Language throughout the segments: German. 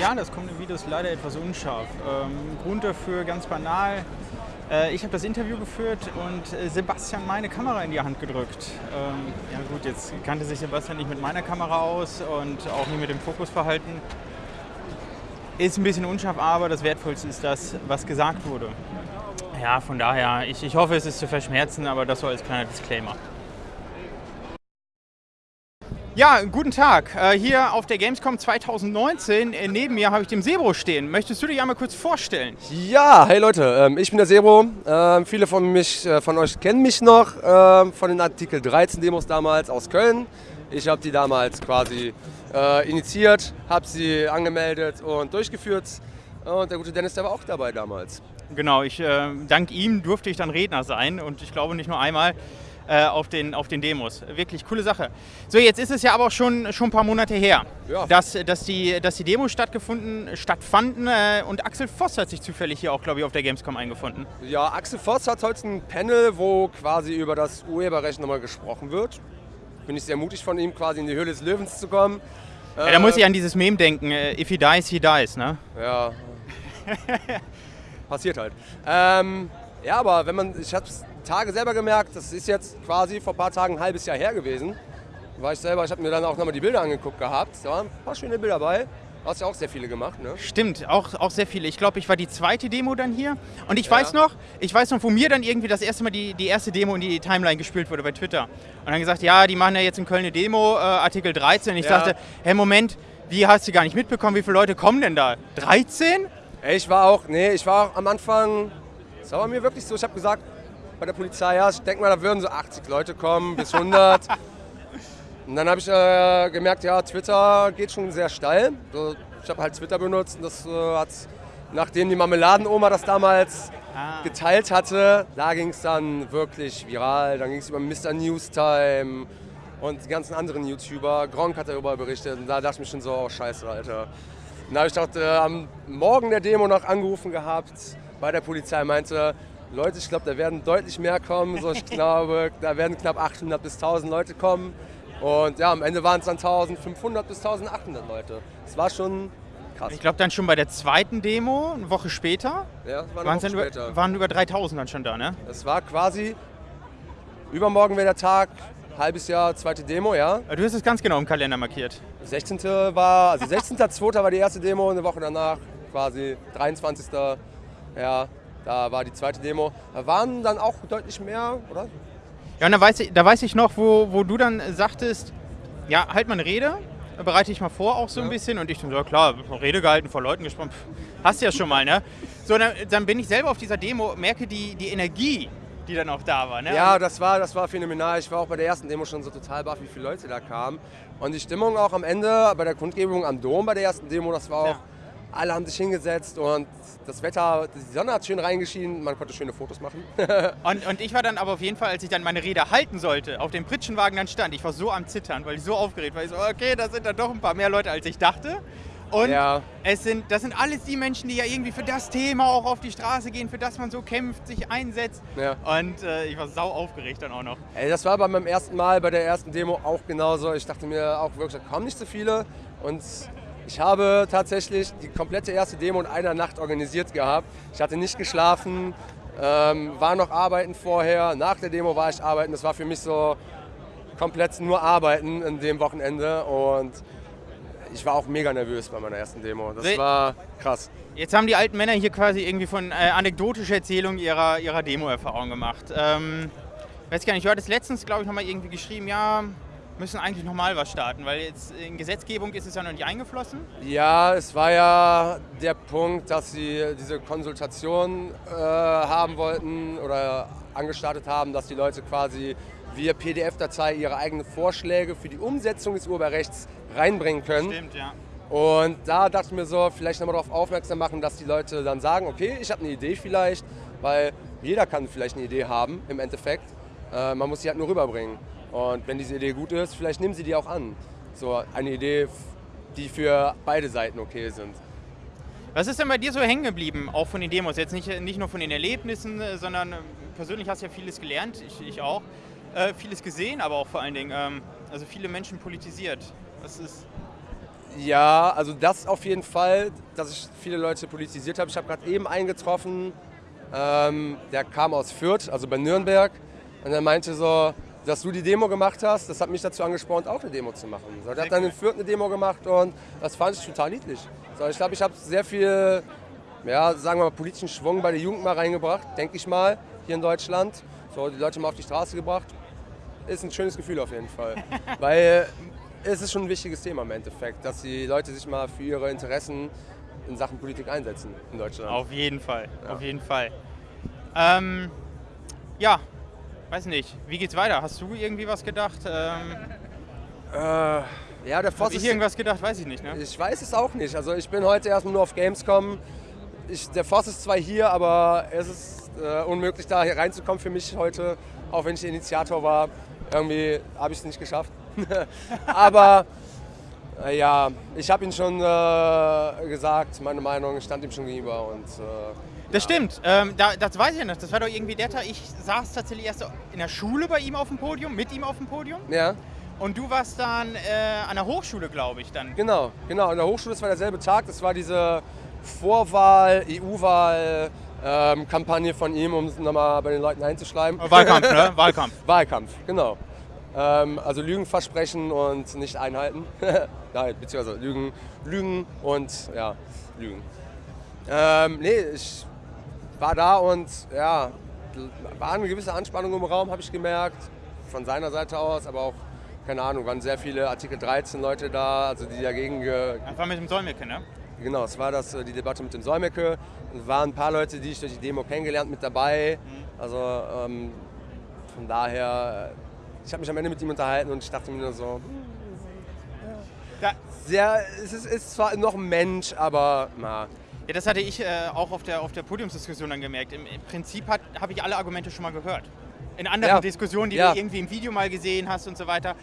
Ja, das kommende Video ist leider etwas unscharf. Ähm, Grund dafür ganz banal. Äh, ich habe das Interview geführt und äh, Sebastian meine Kamera in die Hand gedrückt. Ähm, ja gut, jetzt kannte sich Sebastian nicht mit meiner Kamera aus und auch nicht mit dem Fokusverhalten. Ist ein bisschen unscharf, aber das Wertvollste ist das, was gesagt wurde. Ja, von daher, ich, ich hoffe, es ist zu verschmerzen, aber das so als kleiner Disclaimer. Ja, guten Tag. Äh, hier auf der Gamescom 2019. Äh, neben mir habe ich den Sebro stehen. Möchtest du dich einmal kurz vorstellen? Ja, hey Leute, ähm, ich bin der Sebro. Ähm, viele von, mich, äh, von euch kennen mich noch ähm, von den Artikel 13 Demos damals aus Köln. Ich habe die damals quasi initiiert, habe sie angemeldet und durchgeführt. Und der gute Dennis, der war auch dabei damals. Genau, ich, dank ihm durfte ich dann Redner sein und ich glaube nicht nur einmal äh, auf, den, auf den Demos. Wirklich coole Sache. So, jetzt ist es ja aber auch schon, schon ein paar Monate her, ja. dass, dass, die, dass die Demos stattgefunden, stattfanden äh, und Axel Voss hat sich zufällig hier auch, glaube ich, auf der Gamescom eingefunden. Ja, Axel Voss hat heute ein Panel, wo quasi über das Urheberrecht nochmal gesprochen wird. Bin ich sehr mutig von ihm, quasi in die Höhle des Löwens zu kommen. Ja, da muss ich an dieses Meme denken, äh, if he dies, he dies, ne? Ja. Passiert halt. Ähm, ja, aber wenn man, ich habe es Tage selber gemerkt, das ist jetzt quasi vor ein paar Tagen ein halbes Jahr her gewesen. War ich selber, ich habe mir dann auch nochmal die Bilder angeguckt gehabt. Da waren ein paar schöne Bilder dabei. Du hast ja auch sehr viele gemacht, ne? Stimmt, auch, auch sehr viele. Ich glaube, ich war die zweite Demo dann hier. Und ich ja. weiß noch, ich weiß noch, wo mir dann irgendwie das erste Mal die, die erste Demo in die Timeline gespielt wurde bei Twitter. Und dann gesagt, ja, die machen ja jetzt in Köln eine Demo, äh, Artikel 13. Und ich ja. dachte, hey, Moment, wie hast du gar nicht mitbekommen, wie viele Leute kommen denn da? 13? Ich war auch, nee, ich war auch am Anfang, das war mir wirklich so, ich habe gesagt, bei der Polizei, ja, ich denke mal, da würden so 80 Leute kommen, bis 100. und dann habe ich äh, gemerkt, ja, Twitter geht schon sehr steil. So, ich habe halt Twitter benutzt und das äh, hat, nachdem die Marmeladenoma das damals ah. geteilt hatte, da ging es dann wirklich viral. Dann ging es über Mr. Newstime und die ganzen anderen YouTuber. Gronk hat darüber berichtet und da dachte ich mir schon so, oh scheiße, Alter. Dann habe ich dort äh, am Morgen der Demo noch angerufen gehabt bei der Polizei, meinte, Leute, ich glaube, da werden deutlich mehr kommen. So, ich glaube, da werden knapp 800 bis 1000 Leute kommen. Und ja, am Ende waren es dann 1500 bis 1800 Leute. Das war schon krass. Ich glaube dann schon bei der zweiten Demo, eine Woche später, ja, war eine Woche später. Über, waren über 3000 dann schon da, ne? Es war quasi, übermorgen wäre der Tag, halbes Jahr, zweite Demo, ja. Du hast es ganz genau im Kalender markiert. 16. war, also 16.2. war die erste Demo, eine Woche danach quasi 23. Ja, da war die zweite Demo. Da waren dann auch deutlich mehr, oder? Ja, und da weiß ich, da weiß ich noch, wo, wo du dann sagtest, ja, halt mal eine Rede, bereite ich mal vor auch so ja. ein bisschen. Und ich so, ja klar, Rede gehalten, vor Leuten gesprochen, hast du ja schon mal, ne? So, dann, dann, bin ich selber auf dieser Demo, merke die, die Energie, die dann auch da war, ne? Ja, das war, das war phänomenal. Ich war auch bei der ersten Demo schon so total baff, wie viele Leute da kamen. Und die Stimmung auch am Ende bei der Kundgebung am Dom bei der ersten Demo, das war auch... Ja alle haben sich hingesetzt und das Wetter, die Sonne hat schön reingeschienen, man konnte schöne Fotos machen. und, und ich war dann aber auf jeden Fall, als ich dann meine Rede halten sollte, auf dem Pritschenwagen dann stand, ich war so am Zittern, weil ich so aufgeregt war. Ich so, okay, da sind dann doch ein paar mehr Leute, als ich dachte. Und ja. es sind, das sind alles die Menschen, die ja irgendwie für das Thema auch auf die Straße gehen, für das man so kämpft, sich einsetzt. Ja. Und äh, ich war sau aufgeregt dann auch noch. Ey, das war bei meinem ersten Mal bei der ersten Demo auch genauso. Ich dachte mir auch wirklich, da kommen nicht so viele. Und ich habe tatsächlich die komplette erste Demo in einer Nacht organisiert gehabt. Ich hatte nicht geschlafen, ähm, war noch arbeiten vorher. Nach der Demo war ich arbeiten. Das war für mich so komplett nur arbeiten in dem Wochenende. Und ich war auch mega nervös bei meiner ersten Demo. Das war krass. Jetzt haben die alten Männer hier quasi irgendwie von äh, anekdotischer Erzählung ihrer, ihrer Demo-Erfahrung gemacht. Ähm, weiß gar nicht, du hattest letztens, glaube ich, nochmal irgendwie geschrieben, ja, müssen eigentlich nochmal was starten, weil jetzt in Gesetzgebung ist es ja noch nicht eingeflossen. Ja, es war ja der Punkt, dass sie diese Konsultation äh, haben wollten oder angestartet haben, dass die Leute quasi via PDF-Datei ihre eigenen Vorschläge für die Umsetzung des Urheberrechts reinbringen können. Stimmt, ja. Und da dachte ich mir so, vielleicht nochmal darauf aufmerksam machen, dass die Leute dann sagen, okay, ich habe eine Idee vielleicht, weil jeder kann vielleicht eine Idee haben im Endeffekt. Äh, man muss sie halt nur rüberbringen. Und wenn diese Idee gut ist, vielleicht nehmen sie die auch an. So eine Idee, die für beide Seiten okay sind. Was ist denn bei dir so hängen geblieben, auch von den Demos? Jetzt nicht, nicht nur von den Erlebnissen, sondern persönlich hast du ja vieles gelernt, ich, ich auch. Äh, vieles gesehen, aber auch vor allen Dingen, ähm, also viele Menschen politisiert. Was ist Ja, also das auf jeden Fall, dass ich viele Leute politisiert habe. Ich habe gerade eben einen getroffen, ähm, der kam aus Fürth, also bei Nürnberg. Und er meinte so, dass du die Demo gemacht hast, das hat mich dazu angespornt, auch eine Demo zu machen. So, der hat dann in Fürth eine Demo gemacht und das fand ich total niedlich. So, ich glaube, ich habe sehr viel, ja, sagen wir mal, politischen Schwung bei der Jugend mal reingebracht, denke ich mal, hier in Deutschland. So, die Leute mal auf die Straße gebracht. Ist ein schönes Gefühl auf jeden Fall. Weil es ist schon ein wichtiges Thema im Endeffekt, dass die Leute sich mal für ihre Interessen in Sachen Politik einsetzen in Deutschland. Auf jeden Fall, ja. auf jeden Fall. Ähm, ja, weiß nicht, wie geht's weiter? Hast du irgendwie was gedacht? Ähm, äh, ja, der Voss ich irgendwas gedacht, weiß ich nicht. Ne? Ich weiß es auch nicht. Also ich bin heute erstmal nur auf Gamescom. Ich, der Voss ist zwar hier, aber es ist äh, unmöglich, da hier reinzukommen für mich heute, auch wenn ich Initiator war. Irgendwie habe ich es nicht geschafft. aber äh, ja, ich habe ihm schon äh, gesagt, meine Meinung, stand ihm schon gegenüber und äh, das stimmt, ähm, da, das weiß ich nicht. Das war doch irgendwie der Tag, ich saß tatsächlich erst in der Schule bei ihm auf dem Podium, mit ihm auf dem Podium. Ja. Und du warst dann äh, an der Hochschule, glaube ich, dann. Genau, genau. An der Hochschule, das war derselbe Tag. Das war diese Vorwahl, EU-Wahl, ähm, Kampagne von ihm, um es nochmal bei den Leuten einzuschleimen. Wahlkampf, ne? Wahlkampf. Wahlkampf, genau. Ähm, also Lügen versprechen und nicht einhalten. Nein, beziehungsweise Lügen, Lügen und ja, Lügen. Ähm, nee, ich war da und ja, war eine gewisse Anspannung im Raum, habe ich gemerkt, von seiner Seite aus, aber auch, keine Ahnung, waren sehr viele Artikel 13 Leute da, also die dagegen... Das war mit dem Solmecke, ne? Genau, es war das, äh, die Debatte mit dem Solmecke. Es waren ein paar Leute, die ich durch die Demo kennengelernt mit dabei. Mhm. Also ähm, von daher, ich habe mich am Ende mit ihm unterhalten und ich dachte mir nur so, ja. sehr, es ist, ist zwar noch ein Mensch, aber na, ja, das hatte ich äh, auch auf der, auf der Podiumsdiskussion dann gemerkt. Im, im Prinzip habe ich alle Argumente schon mal gehört. In anderen ja. Diskussionen, die ja. du irgendwie im Video mal gesehen hast und so weiter.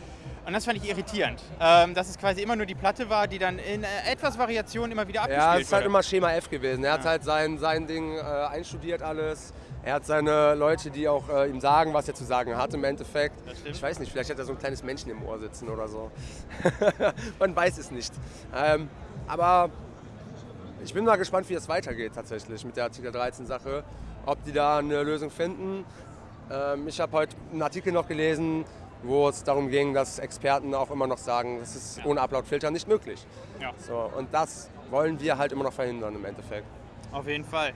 Und das fand ich irritierend, ähm, dass es quasi immer nur die Platte war, die dann in äh, etwas Variation immer wieder abgespielt wurde. Ja, es ist halt immer Schema F gewesen. Er ja. hat halt sein, sein Ding äh, einstudiert alles. Er hat seine Leute, die auch äh, ihm sagen, was er zu sagen hat im Endeffekt. Ich weiß nicht, vielleicht hat er so ein kleines Männchen im Ohr sitzen oder so. Man weiß es nicht. Ähm, aber ich bin mal gespannt, wie es weitergeht tatsächlich mit der Artikel 13-Sache. Ob die da eine Lösung finden. Ähm, ich habe heute einen Artikel noch gelesen, wo es darum ging, dass Experten auch immer noch sagen, das ist ja. ohne Upload-Filter nicht möglich. Ja. So, und das wollen wir halt immer noch verhindern im Endeffekt. Auf jeden Fall.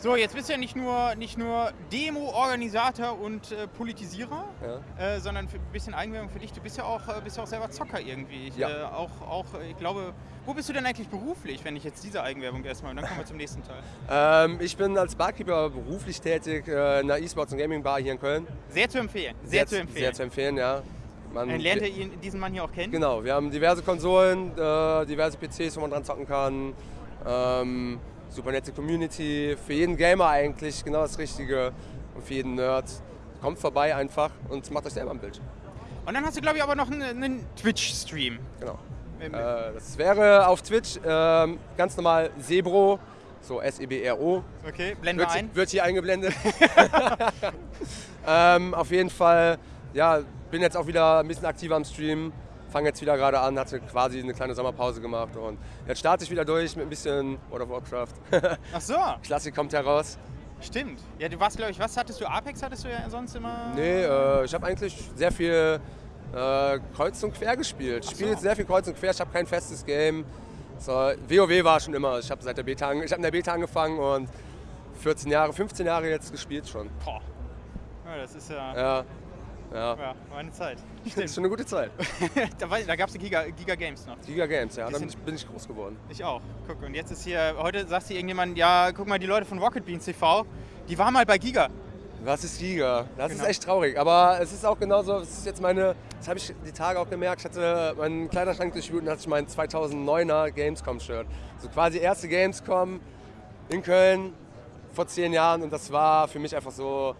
So, jetzt bist du ja nicht nur, nicht nur Demo-Organisator und äh, Politisierer, ja. äh, sondern ein bisschen Eigenwerbung für dich. Du bist ja auch, äh, bist ja auch selber Zocker irgendwie. Ich, ja. Äh, auch, auch, ich glaube, wo bist du denn eigentlich beruflich, wenn ich jetzt diese Eigenwerbung erstmal, und dann kommen wir zum nächsten Teil. Ähm, ich bin als Barkeeper beruflich tätig äh, in einer E-Sports- und Gaming-Bar hier in Köln. Sehr zu empfehlen, sehr, sehr zu empfehlen. Sehr zu empfehlen, ja. Man lernt ihr diesen Mann hier auch kennen? Genau, wir haben diverse Konsolen, äh, diverse PCs, wo man dran zocken kann. Ähm, super nette Community, für jeden Gamer eigentlich genau das Richtige und für jeden Nerd. Kommt vorbei einfach und macht euch selber ein Bild. Und dann hast du, glaube ich, aber noch einen, einen Twitch-Stream. Genau. Äh, das wäre auf Twitch äh, ganz normal Sebro, so S-E-B-R-O. Okay, blenden wir ein. Wird hier eingeblendet. ähm, auf jeden Fall, ja, bin jetzt auch wieder ein bisschen aktiver am Stream fange jetzt wieder gerade an, hatte quasi eine kleine Sommerpause gemacht und jetzt starte ich wieder durch mit ein bisschen World of Warcraft. Ach so. Klassik kommt heraus. Stimmt. Ja, du warst, glaube ich, was hattest du? Apex hattest du ja sonst immer? Nee, äh, ich habe eigentlich sehr viel äh, Kreuz und Quer gespielt. Ich spiele so. sehr viel Kreuz und Quer, ich habe kein festes Game. So, WoW war schon immer. Ich habe seit der Beta, ich habe in der Beta angefangen und 14 Jahre, 15 Jahre jetzt gespielt schon. Boah. Ja, das ist ja. Ja. Ja. ja, war eine Zeit. Stimmt. Das ist schon eine gute Zeit. da da gab es die Giga, Giga Games noch. Giga Games, ja, da bin, bin ich groß geworden. Ich auch. Guck, und jetzt ist hier, heute sagt hier irgendjemand, ja, guck mal, die Leute von Rocket Beans TV, die waren mal bei Giga. Was ist Giga? Das genau. ist echt traurig. Aber es ist auch genauso, das ist jetzt meine, das habe ich die Tage auch gemerkt, ich hatte meinen Kleiderschrank durchwühlt und hatte ich mein 2009er Gamescom-Shirt. So quasi erste Gamescom in Köln vor zehn Jahren und das war für mich einfach so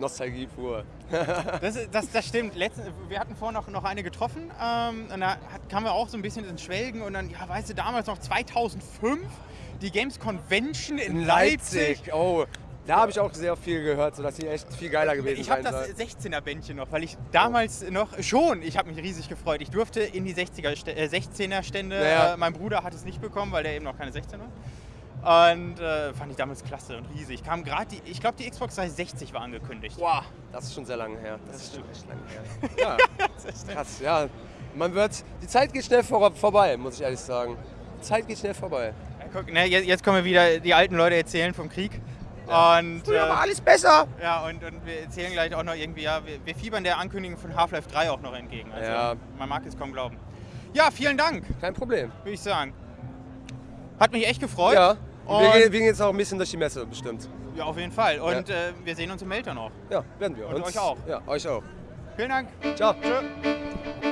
Nostalgie pur. das, das, das, stimmt. Letzten, wir hatten vorhin noch, noch eine getroffen ähm, und da hat, kamen wir auch so ein bisschen ins Schwelgen und dann, ja, weißt du, damals noch 2005 die Games Convention in, in Leipzig. Leipzig. Oh, Da habe ich auch sehr viel gehört, sodass sie echt viel geiler gewesen Ich habe das soll. 16er Bändchen noch, weil ich damals noch schon, ich habe mich riesig gefreut. Ich durfte in die 60er, Stä- äh, 16er Stände. Ja. Äh, mein Bruder hat es nicht bekommen, weil der eben noch keine 16 war. Und äh, fand ich damals klasse und riesig. Kam gerade die, ich glaube, die Xbox 360 war angekündigt. Boah, das ist schon sehr lange her. Das, ist schon echt lange her. Ja, krass, ja. Man wird, die Zeit geht schnell vor, vorbei, muss ich ehrlich sagen. Die Zeit geht schnell vorbei. Ja, guck, ne, jetzt, jetzt kommen wir wieder, die alten Leute erzählen vom Krieg. Und, Früher äh, war alles besser. ja, und, und wir erzählen gleich auch noch irgendwie, ja, wir, wir fiebern der Ankündigung von Half-Life 3 auch noch entgegen. Also, Ja. Man mag es kaum glauben. Ja, vielen Dank, Kein Problem. würde ich sagen. Hat mich echt gefreut. Ja. Und wir, Und- gehen, wir gehen jetzt auch ein bisschen durch die Messe, bestimmt. Ja, auf jeden Fall. Und äh, wir sehen uns im Melter noch. Ja, werden wir. Und euch auch. Ja, euch auch. Vielen Dank. Ciao. Tschö.